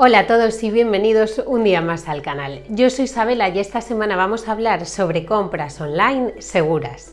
Hola a todos y bienvenidos un día más al canal. Yo soy Isabela y esta semana vamos a hablar sobre compras online seguras.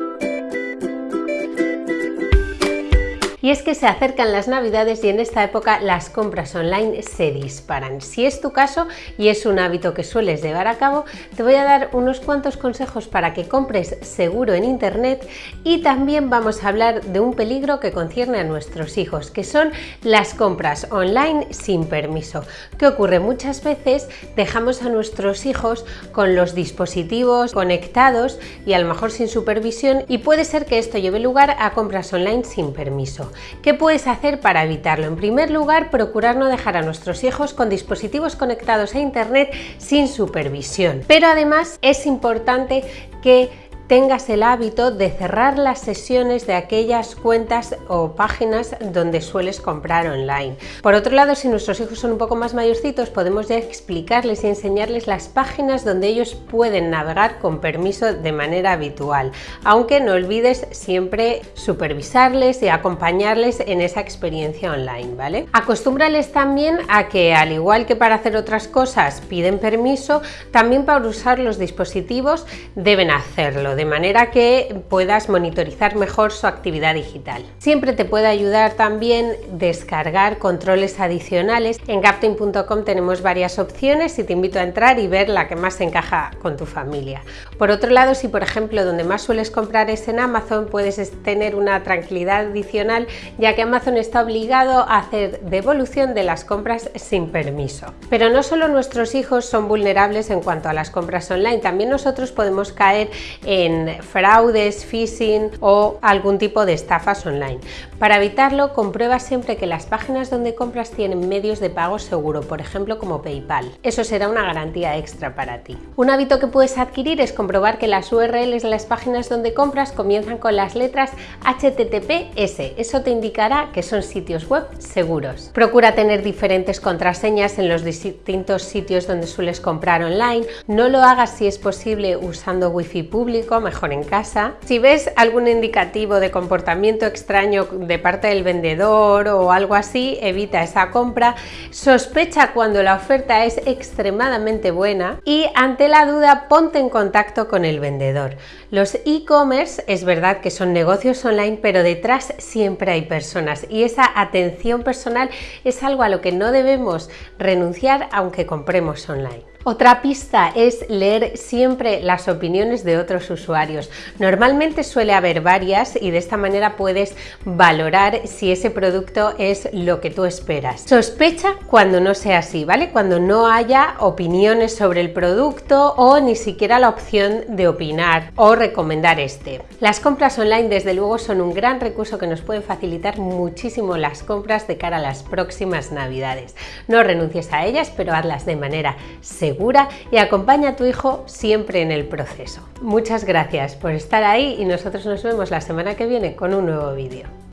Y es que se acercan las navidades y en esta época las compras online se disparan. Si es tu caso y es un hábito que sueles llevar a cabo, te voy a dar unos cuantos consejos para que compres seguro en internet y también vamos a hablar de un peligro que concierne a nuestros hijos, que son las compras online sin permiso. ¿Qué ocurre? Muchas veces dejamos a nuestros hijos con los dispositivos conectados y a lo mejor sin supervisión y puede ser que esto lleve lugar a compras online sin permiso. ¿Qué puedes hacer para evitarlo? En primer lugar, procurar no dejar a nuestros hijos con dispositivos conectados a Internet sin supervisión. Pero además es importante que tengas el hábito de cerrar las sesiones de aquellas cuentas o páginas donde sueles comprar online. Por otro lado, si nuestros hijos son un poco más mayorcitos, podemos ya explicarles y enseñarles las páginas donde ellos pueden navegar con permiso de manera habitual, aunque no olvides siempre supervisarles y acompañarles en esa experiencia online, ¿vale? Acostúmbrales también a que, al igual que para hacer otras cosas piden permiso, también para usar los dispositivos deben hacerlo de manera que puedas monitorizar mejor su actividad digital. Siempre te puede ayudar también descargar controles adicionales. En Captain.com tenemos varias opciones y te invito a entrar y ver la que más encaja con tu familia. Por otro lado, si por ejemplo donde más sueles comprar es en Amazon, puedes tener una tranquilidad adicional ya que Amazon está obligado a hacer devolución de las compras sin permiso. Pero no solo nuestros hijos son vulnerables en cuanto a las compras online, también nosotros podemos caer en fraudes, phishing o algún tipo de estafas online. Para evitarlo, comprueba siempre que las páginas donde compras tienen medios de pago seguro, por ejemplo como PayPal. Eso será una garantía extra para ti. Un hábito que puedes adquirir es comprobar que las URLs de las páginas donde compras comienzan con las letras HTTPS. Eso te indicará que son sitios web seguros. Procura tener diferentes contraseñas en los distintos sitios donde sueles comprar online. No lo hagas si es posible usando wifi público mejor en casa. Si ves algún indicativo de comportamiento extraño de parte del vendedor o algo así, evita esa compra. Sospecha cuando la oferta es extremadamente buena y ante la duda ponte en contacto con el vendedor. Los e-commerce es verdad que son negocios online, pero detrás siempre hay personas y esa atención personal es algo a lo que no debemos renunciar aunque compremos online. Otra pista es leer siempre las opiniones de otros usuarios. Normalmente suele haber varias y de esta manera puedes valorar si ese producto es lo que tú esperas. Sospecha cuando no sea así, ¿vale? Cuando no haya opiniones sobre el producto o ni siquiera la opción de opinar o recomendar este. Las compras online desde luego son un gran recurso que nos pueden facilitar muchísimo las compras de cara a las próximas navidades. No renuncies a ellas, pero hazlas de manera y acompaña a tu hijo siempre en el proceso. Muchas gracias por estar ahí y nosotros nos vemos la semana que viene con un nuevo vídeo.